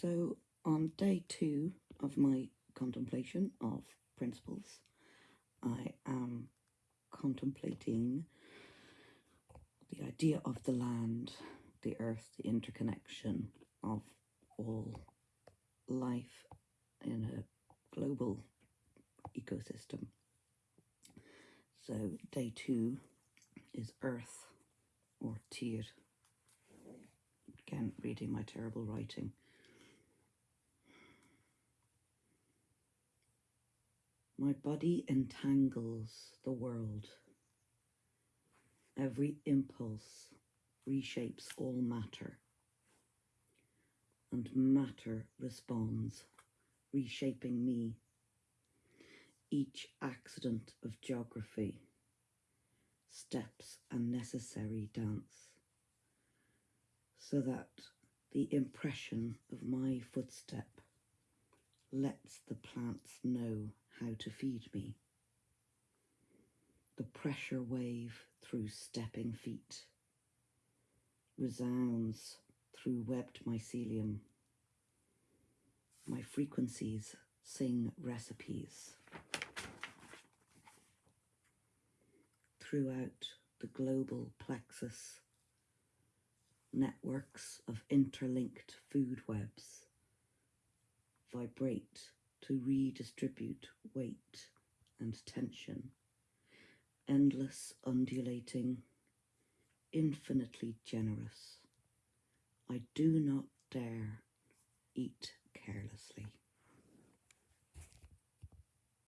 So, on day two of my contemplation of principles, I am contemplating the idea of the land, the earth, the interconnection of all life in a global ecosystem. So, day two is earth or Tyr. Again, reading my terrible writing. My body entangles the world. Every impulse reshapes all matter, and matter responds, reshaping me. Each accident of geography, steps a necessary dance, so that the impression of my footstep lets the plants know how to feed me. The pressure wave through stepping feet resounds through webbed mycelium. My frequencies sing recipes. Throughout the global plexus, networks of interlinked food webs vibrate to redistribute weight and tension, endless undulating, infinitely generous. I do not dare eat carelessly.